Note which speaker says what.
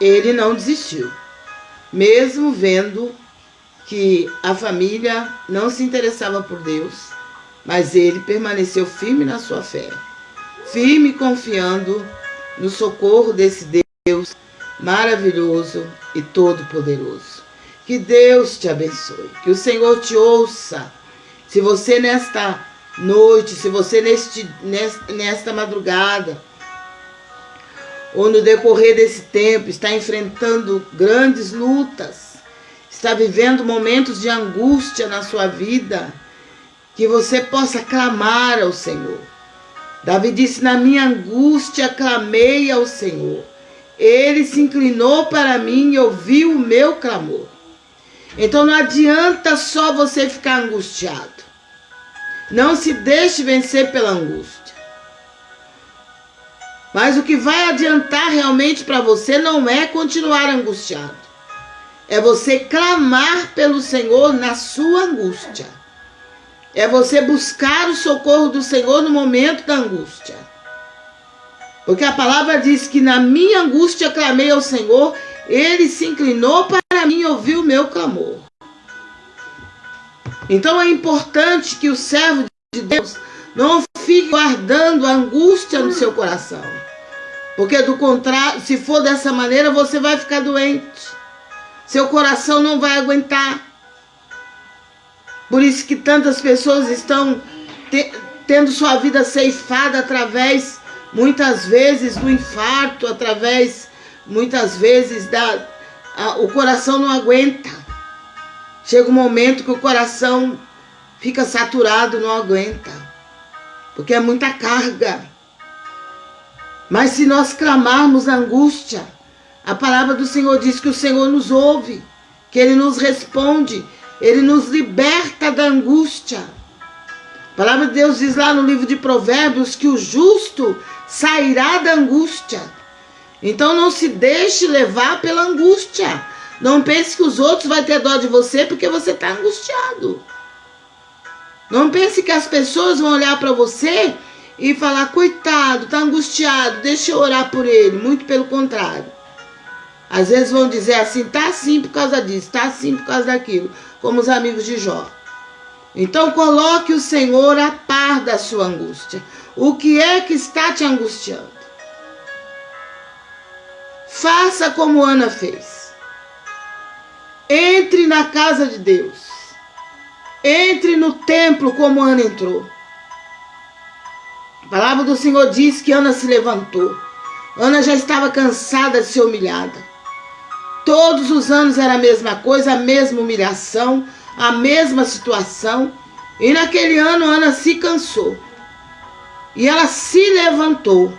Speaker 1: ele não desistiu. Mesmo vendo que a família não se interessava por Deus, mas ele permaneceu firme na sua fé, firme confiando no socorro desse Deus maravilhoso e todo-poderoso. Que Deus te abençoe, que o Senhor te ouça. Se você nesta noite, se você neste, nesta, nesta madrugada, ou no decorrer desse tempo está enfrentando grandes lutas, está vivendo momentos de angústia na sua vida, que você possa clamar ao Senhor. Davi disse: Na minha angústia clamei ao Senhor. Ele se inclinou para mim e ouviu o meu clamor. Então não adianta só você ficar angustiado. Não se deixe vencer pela angústia. Mas o que vai adiantar realmente para você não é continuar angustiado. É você clamar pelo Senhor na sua angústia. É você buscar o socorro do Senhor no momento da angústia. Porque a palavra diz que na minha angústia clamei ao Senhor, ele se inclinou para mim e ouviu o meu clamor. Então é importante que o servo de Deus não fique guardando angústia no seu coração. Porque do contrário, se for dessa maneira, você vai ficar doente. Seu coração não vai aguentar. Por isso que tantas pessoas estão te, tendo sua vida ceifada através, muitas vezes, do infarto, através, muitas vezes, da, a, o coração não aguenta. Chega um momento que o coração fica saturado, não aguenta. Porque é muita carga. Mas se nós clamarmos angústia, a palavra do Senhor diz que o Senhor nos ouve, que Ele nos responde, Ele nos liberta da angústia. A palavra de Deus diz lá no livro de Provérbios que o justo sairá da angústia. Então não se deixe levar pela angústia. Não pense que os outros vão ter dó de você porque você está angustiado. Não pense que as pessoas vão olhar para você e falar, coitado, está angustiado, deixa eu orar por ele. Muito pelo contrário. Às vezes vão dizer assim, tá assim por causa disso, tá assim por causa daquilo, como os amigos de Jó. Então coloque o Senhor a par da sua angústia. O que é que está te angustiando? Faça como Ana fez. Entre na casa de Deus. Entre no templo como Ana entrou. A palavra do Senhor diz que Ana se levantou. Ana já estava cansada de ser humilhada. Todos os anos era a mesma coisa, a mesma humilhação, a mesma situação. E naquele ano Ana se cansou. E ela se levantou